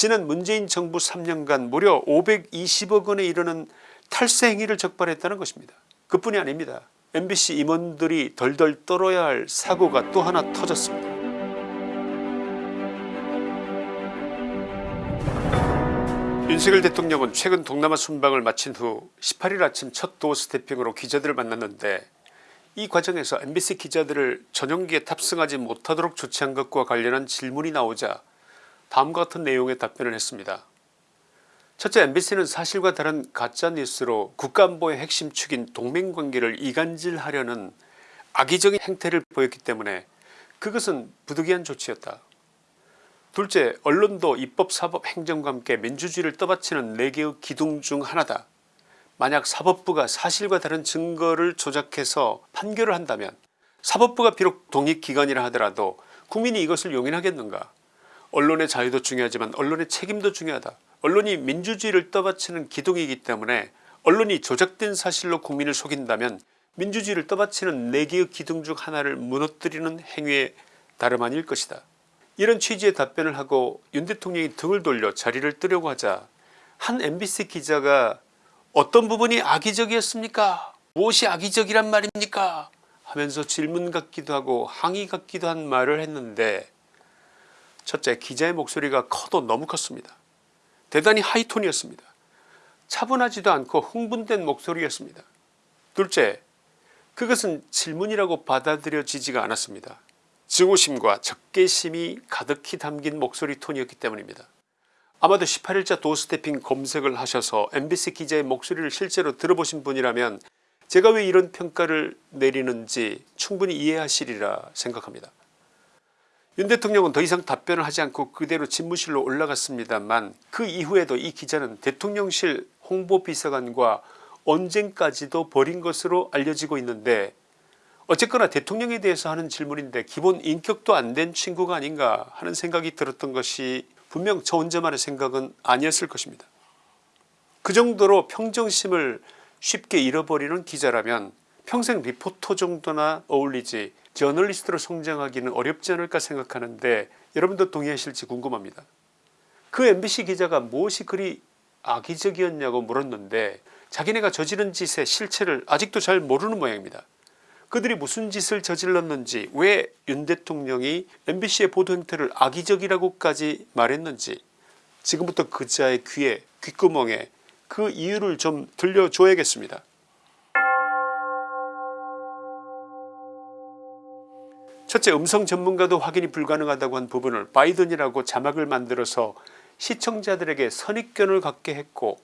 지난 문재인 정부 3년간 무려 520억 원에 이르는 탈세 행위를 적발했다는 것입니다. 그뿐이 아닙니다. MBC 임원들이 덜덜 떨어야 할 사고가 또 하나 터졌습니다. 윤석열 대통령은 최근 동남아 순방을 마친 후 18일 아침 첫 도어 스태핑으로 기자들을 만났는데 이 과정에서 MBC 기자들을 전용기에 탑승하지 못하도록 조치한 것과 관련한 질문이 나오자 다음과 같은 내용의 답변을 했습니다. 첫째 MBC는 사실과 다른 가짜뉴스로 국가안보의 핵심 축인 동맹관계를 이간질하려는 악의적인 행태를 보였기 때문에 그것은 부득이한 조치였다. 둘째 언론도 입법 사법 행정과 함께 민주주의를 떠받치는 4개의 기둥 중 하나다. 만약 사법부가 사실과 다른 증거를 조작해서 판결을 한다면 사법부가 비록 독립기관이라 하더라도 국민이 이것을 용인하겠는가 언론의 자유도 중요하지만 언론의 책임도 중요하다. 언론이 민주주의를 떠받치는 기둥이기 때문에 언론이 조작된 사실로 국민을 속인다면 민주주의를 떠받치는 4개의 기둥 중 하나를 무너뜨리는 행위에 다름 아닐 것이다. 이런 취지의 답변을 하고 윤 대통령이 등을 돌려 자리를 뜨려고 하자 한 MBC 기자가 어떤 부분이 악의적이었습니까 무엇이 악의적이란 말입니까 하면서 질문 같기도 하고 항의 같기도 한 말을 했는데 첫째 기자의 목소리가 커도 너무 컸습니다. 대단히 하이톤이었습니다. 차분하지도 않고 흥분된 목소리였습니다. 둘째 그것은 질문이라고 받아들여지지가 않았습니다. 증오심과 적개심이 가득히 담긴 목소리 톤이었기 때문입니다. 아마도 18일자 도스태핑 검색을 하셔서 MBC 기자의 목소리를 실제로 들어보신 분이라면 제가 왜 이런 평가를 내리는지 충분히 이해하시리라 생각합니다. 윤 대통령은 더 이상 답변을 하지 않고 그대로 집무실로 올라갔습니다만 그 이후에도 이 기자는 대통령실 홍보비서관과 언젠까지도 벌인 것으로 알려지고 있는데 어쨌거나 대통령에 대해서 하는 질문인데 기본 인격도 안 된 친구가 아닌가 하는 생각이 들었던 것이 분명 저 혼자만의 생각은 아니었을 것입니다. 그 정도로 평정심을 쉽게 잃어버리는 기자라면 평생 리포터 정도나 어울리지 저널리스트로 성장하기는 어렵지 않을까 생각하는데 여러분도 동의하실지 궁금합니다. 그 MBC 기자가 무엇이 그리 악의적이었냐고 물었는데 자기네가 저지른 짓의 실체를 아직도 잘 모르는 모양입니다. 그들이 무슨 짓을 저질렀는지 왜 윤 대통령이 MBC의 보도 행태를 악의적이라고까지 말했는지 지금부터 그자의 귀에 귓구멍에 그 이유를 좀 들려줘야겠습니다. 첫째 음성 전문가도 확인이 불가능하다고 한 부분을 바이든이라고 자막을 만들어서 시청자들에게 선입견을 갖게 했고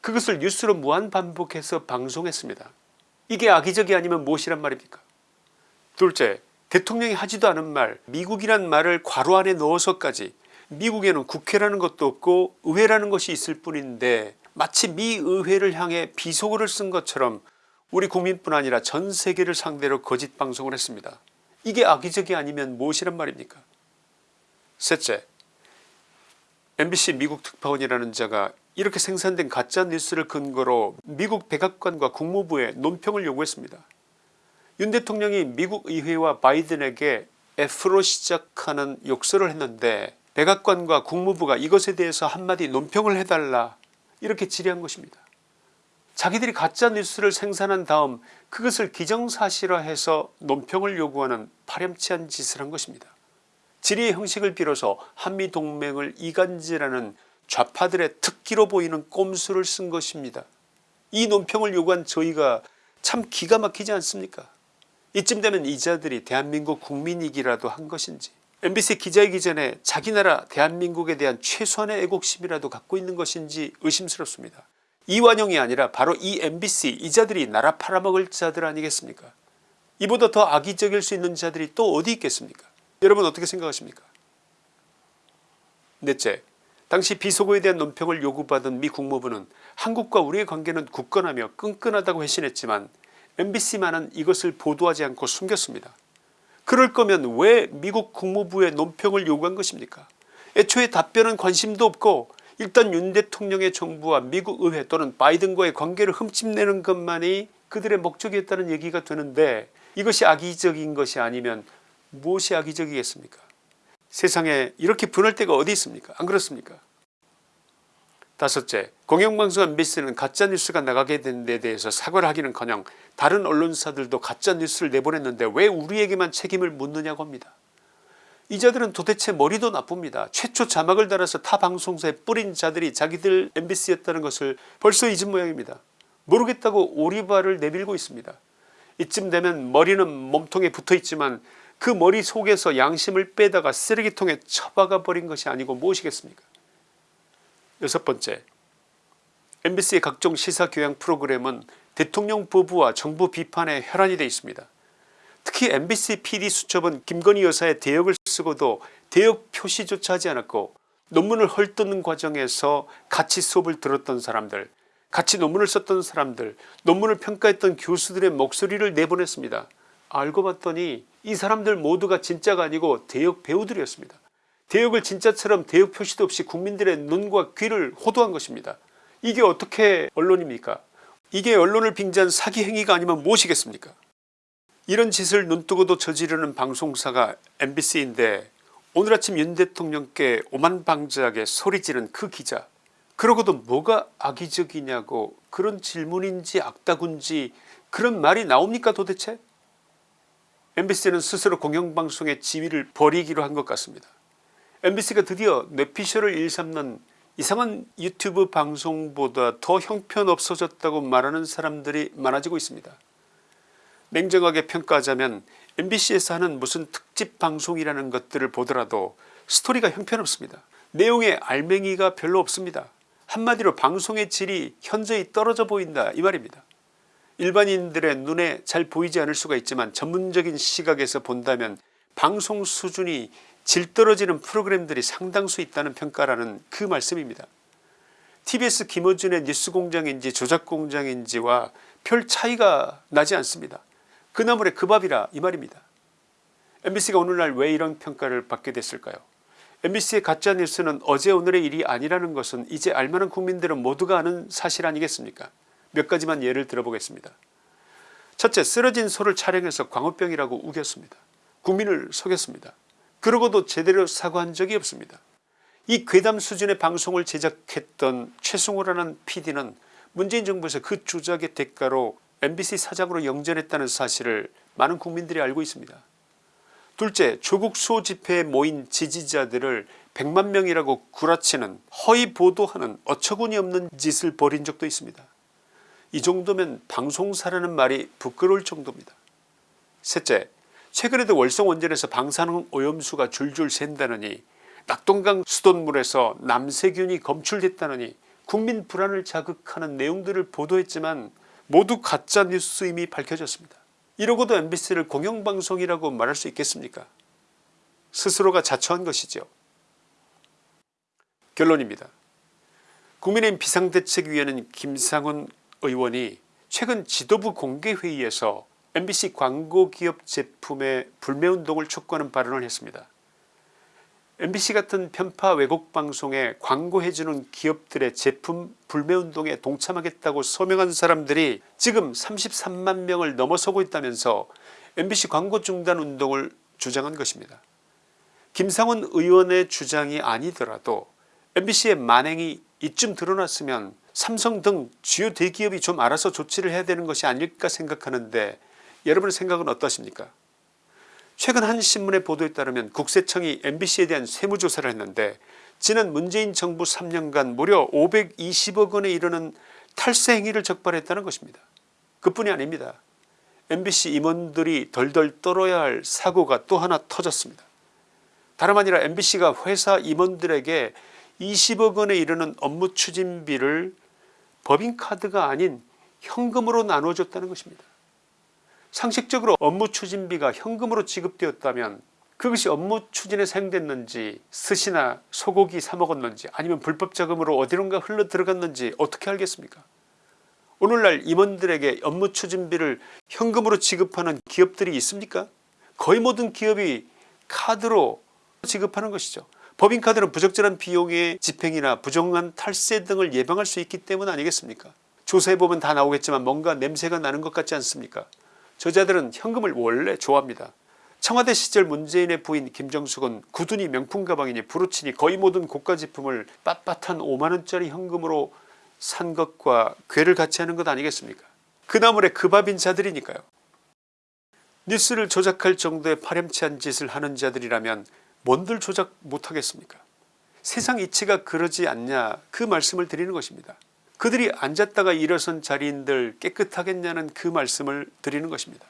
그것을 뉴스로 무한 반복해서 방송했습니다. 이게 악의적이 아니면 무엇이란 말입니까 둘째 대통령이 하지도 않은 말 미국이란 말을 괄호 안에 넣어서까지 미국에는 국회라는 것도 없고 의회라는 것이 있을 뿐인데 마치 미 의회를 향해 비속어를 쓴 것처럼 우리 국민뿐 아니라 전 세계를 상대로 거짓 방송을 했습니다. 이게 악의적이 아니면 무엇이란 말입니까 셋째 MBC 미국 특파원이라는 자가 이렇게 생산된 가짜뉴스를 근거로 미국 백악관과 국무부에 논평을 요구했습니다. 윤 대통령이 미국 의회와 바이든에게 F로 시작하는 욕설을 했는데 백악관과 국무부가 이것에 대해서 한마디 논평을 해달라 이렇게 질의한 것입니다. 자기들이 가짜뉴스를 생산한 다음 그것을 기정사실화해서 논평을 요구하는 파렴치한 짓을 한 것입니다. 질의의 형식을 빌어서 한미동맹을 이간질하는 좌파들의 특기로 보이는 꼼수를 쓴 것입니다. 이 논평을 요구한 저희가 참 기가 막히지 않습니까 이쯤 되면 이자들이 대한민국 국민이기라도 한 것인지 MBC 기자이기 전에 자기 나라 대한민국에 대한 최소한의 애국심이라도 갖고 있는 것인지 의심스럽습니다. 이완용이 아니라 바로 이 MBC 이 자들이 나라 팔아먹을 자들 아니겠습니까? 이보다 더 악의적일 수 있는 자들이 또 어디 있겠습니까? 여러분 어떻게 생각하십니까? 넷째 당시 비속어에 대한 논평을 요구받은 미 국무부는 한국과 우리의 관계는 굳건하며 끈끈하다고 회신했지만 MBC만은 이것을 보도하지 않고 숨겼습니다. 그럴 거면 왜 미국 국무부의 논평을 요구한 것입니까? 애초에 답변은 관심도 없고 일단 윤 대통령의 정부와 미국 의회 또는 바이든과의 관계를 흠집내는 것만이 그들의 목적이었다는 얘기가 되는데 이것이 악의적인 것이 아니면 무엇이 악의적이겠습니까? 세상에 이렇게 분할 때가 어디 있습니까? 안 그렇습니까? 다섯째 공영방송 MBC는 가짜뉴스가 나가게 된 데 대해서 사과를 하기는커녕 다른 언론사들도 가짜뉴스를 내보냈는데 왜 우리에게만 책임을 묻느냐고 합니다. 이 자들은 도대체 머리도 나쁩니다. 최초 자막을 달아서 타 방송사에 뿌린 자들이 자기들 MBC였다는 것을 벌써 잊은 모양입니다. 모르겠다고 오리발을 내밀고 있습니다. 이쯤 되면 머리는 몸통에 붙어있지만 그 머리 속에서 양심을 빼다가 쓰레기통에 처박아 버린 것이 아니고 무엇이겠습니까 여섯 번째 MBC의 각종 시사교양 프로그램은 대통령 부부와 정부 비판에 혈안이 되어 있습니다. 특히 MBC PD수첩은 김건희 여사의 대역을 쓰고도 대역 표시조차 하지 않았고 논문을 헐뜯는 과정에서 같이 수업을 들었던 사람들 같이 논문을 썼던 사람들 논문을 평가했던 교수들의 목소리를 내보냈습니다. 알고 봤더니 이 사람들 모두가 진짜가 아니고 대역 배우들이었습니다. 대역을 진짜처럼 대역 표시도 없이 국민들의 눈과 귀를 호도한 것입니다. 이게 어떻게 언론입니까 이게 언론을 빙자한 사기 행위가 아니면 무엇이겠습니까 이런 짓을 눈뜨고도 저지르는 방송사가 MBC인데 오늘 아침 윤 대통령께 오만방자하게 소리지른 그 기자 그러고도 뭐가 악의적이냐고 그런 질문인지 악다군지 그런 말이 나옵니까 도대체 MBC는 스스로 공영방송의 지위를 버리기로 한 것 같습니다. MBC가 드디어 뇌피셜을 일삼는 이상한 유튜브 방송보다 더 형편없어졌다고 말하는 사람들이 많아지고 있습니다. 냉정하게 평가하자면 MBC에서 하는 무슨 특집 방송이라는 것들을 보더라도 스토리가 형편없습니다. 내용에 알맹이가 별로 없습니다. 한마디로 방송의 질이 현저히 떨어져 보인다 이 말입니다. 일반인들의 눈에 잘 보이지 않을 수가 있지만 전문적인 시각에서 본다면 방송 수준이 질 떨어지는 프로그램들이 상당수 있다는 평가라는 그 말씀입니다. tbs 김어준의 뉴스공장인지 조작공장인지와 별 차이가 나지 않습니다. 그 나물의 그 밥이라 이 말입니다. mbc가 오늘날 왜 이런 평가를 받게 됐을까요 mbc의 가짜뉴스는 어제 오늘의 일이 아니라는 것은 이제 알만한 국민들은 모두가 아는 사실 아니겠습니까 몇 가지만 예를 들어보겠습니다. 첫째 쓰러진 소를 촬영해서 광우병이라고 우겼습니다. 국민을 속였습니다. 그러고도 제대로 사과한 적이 없습니다. 이 괴담 수준의 방송을 제작했던 최승호라는 PD는 문재인 정부에서 그 조작의 대가로 MBC 사장으로 영전했다는 사실을 많은 국민들이 알고 있습니다. 둘째 조국 수호 집회에 모인 지지자들을 100만 명이라고 구라치는 허위 보도하는 어처구니 없는 짓을 벌인 적도 있습니다. 이 정도면 방송사라는 말이 부끄러울 정도입니다. 셋째 최근에도 월성 원전에서 방사능 오염수가 줄줄 샌다느니 낙동강 수돗물에서 남세균이 검출됐다느니 국민 불안을 자극하는 내용들을 보도했지만 모두 가짜뉴스임이 밝혀졌습니다. 이러고도 mbc를 공영방송이라고 말할 수 있겠습니까 스스로가 자처한 것이죠. 결론입니다. 국민의힘 비상대책위원회는 김상훈 의원이 최근 지도부 공개회의에서 mbc 광고기업 제품의 불매운동을 촉구하는 발언을 했습니다. Mbc 같은 편파 왜곡 방송에 광고해주는 기업들의 제품 불매운동에 동참하겠다고 서명한 사람들이 지금 33만 명을 넘어서고 있다면서 mbc 광고 중단 운동을 주장한 것입니다. 김상훈 의원의 주장이 아니더라도 mbc의 만행이 이쯤 드러났으면 삼성 등 주요 대기업이 좀 알아서 조치를 해야 되는 것이 아닐까 생각하는데 여러분의 생각은 어떠십니까 최근 한 신문의 보도에 따르면 국세청이 mbc에 대한 세무조사를 했는데 지난 문재인 정부 3년간 무려 520억 원에 이르는 탈세 행위를 적발했다는 것입니다. 그뿐이 아닙니다. mbc 임원들이 덜덜 떨어야 할 사고가 또 하나 터졌습니다. 다름 아니라 mbc가 회사 임원들에게 20억 원에 이르는 업무 추진비를 법인카드가 아닌 현금으로 나눠줬다는 것입니다. 상식적으로 업무 추진비가 현금으로 지급되었다면 그것이 업무 추진에 사용됐는지 스시나 소고기 사 먹었는지 아니면 불법 자금으로 어디론가 흘러 들어갔는지 어떻게 알겠습니까? 오늘날 임원들에게 업무 추진비를 현금으로 지급하는 기업들이 있습니까? 거의 모든 기업이 카드로 지급하는 것이죠. 법인카드는 부적절한 비용의 집행이나 부정한 탈세 등을 예방할 수 있기 때문 아니겠습니까? 조사해보면 다 나오겠지만 뭔가 냄새가 나는 것 같지 않습니까 저자들은 현금을 원래 좋아합니다. 청와대 시절 문재인의 부인 김정숙은 구두니 명품 가방이니 브로치니 거의 모든 고가 제품을 빳빳한 5만원짜리 현금으로 산 것과 괴를 같이 하는 것 아니겠습니까 그 나물에 그 밥인 자들이니까요. 뉴스를 조작할 정도의 파렴치한 짓을 하는 자들이라면 뭔들 조작 못하겠습니까 세상 이치가 그러지 않냐 그 말씀을 드리는 것입니다. 그들이 앉았다가 일어선 자리인들 깨끗하겠냐는 그 말씀을 드리는 것입니다.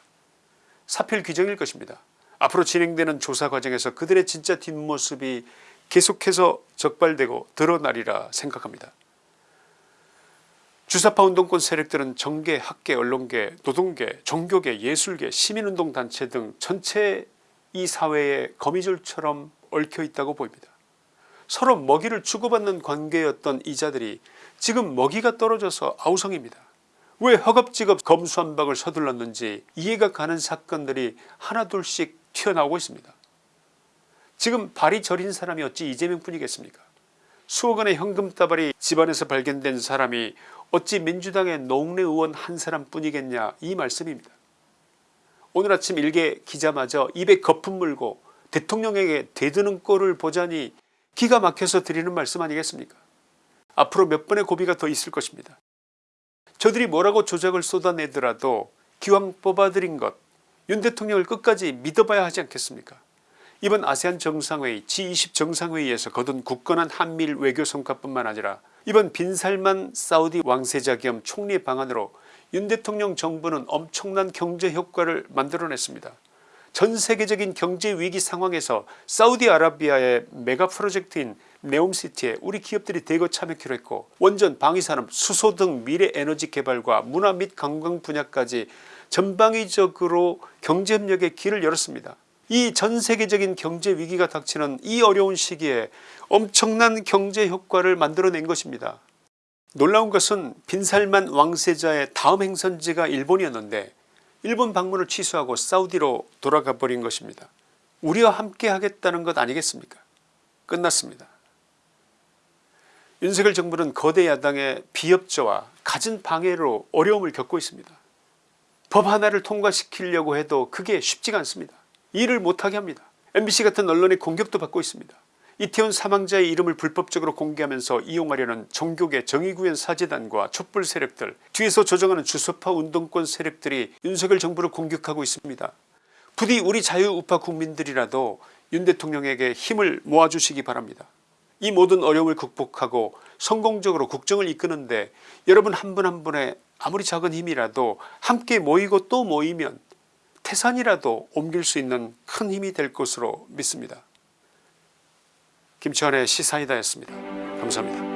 사필 규정일 것입니다. 앞으로 진행되는 조사 과정에서 그들의 진짜 뒷모습이 계속해서 적발되고 드러나리라 생각합니다. 주사파 운동권 세력들은 정계, 학계, 언론계, 노동계, 종교계, 예술계, 시민운동 단체 등 전체 이 사회의 거미줄처럼 얽혀 있다고 보입니다. 서로 먹이를 주고받는 관계였던 이자들이 지금 먹이가 떨어져서 아우성입니다. 왜 허겁지겁 검수한박을 서둘렀는지 이해가 가는 사건들이 하나둘씩 튀어나오고 있습니다. 지금 발이 저린 사람이 어찌 이재명 뿐이겠습니까 수억원의 현금 따발이 집안에서 발견된 사람이 어찌 민주당의 노웅래 의원 한 사람뿐이겠냐 이 말씀입니다. 오늘 아침 일개 기자마저 입에 거품 물고 대통령에게 대드는 꼴을 보자니 기가 막혀서 드리는 말씀 아니겠습니까 앞으로 몇 번의 고비가 더 있을 것입니다. 저들이 뭐라고 조작을 쏟아내더라도 기왕 뽑아들인 것 윤 대통령을 끝까지 믿어봐야 하지 않겠습니까 이번 아세안 정상회의 G20 정상회의에서 거둔 굳건한 한미일 외교 성과뿐만 아니라 이번 빈살만 사우디 왕세자 겸 총리 방안으로 윤 대통령 정부는 엄청난 경제 효과를 만들어냈습니다. 전 세계적인 경제 위기 상황에서 사우디아라비아의 메가 프로젝트인 네옴시티에 우리 기업들이 대거 참여키로 했고 원전 방위산업 수소 등 미래 에너지 개발과 문화 및 관광 분야까지 전방위적으로 경제협력의 길을 열었습니다. 이 전세계적인 경제 위기가 닥치는 이 어려운 시기에 엄청난 경제 효과를 만들어낸 것입니다. 놀라운 것은 빈살만 왕세자의 다음 행선지가 일본이었는데 일본 방문을 취소하고 사우디로 돌아가 버린 것입니다. 우리와 함께 하겠다는 것 아니겠습니까 끝났습니다. 윤석열 정부는 거대 야당의 비협조와 갖은 방해로 어려움을 겪고 있습니다. 법 하나를 통과시키려고 해도 그게 쉽지가 않습니다. 일을 못하게 합니다. MBC 같은 언론의 공격도 받고 있습니다. 이태원 사망자의 이름을 불법적으로 공개하면서 이용하려는 종교계 정의구현 사재단과 촛불 세력들 뒤에서 조정하는 주소파 운동권 세력들이 윤석열 정부를 공격하고 있습니다. 부디 우리 자유우파 국민들이라도 윤 대통령에게 힘을 모아주시기 바랍니다. 이 모든 어려움을 극복하고 성공적으로 국정을 이끄는데 여러분 한 분한 분의 아무리 작은 힘이라도 함께 모이고 또 모이면 태산이라도 옮길 수 있는 큰 힘이 될 것으로 믿습니다. 김치환의 시사이다였습니다. 감사합니다.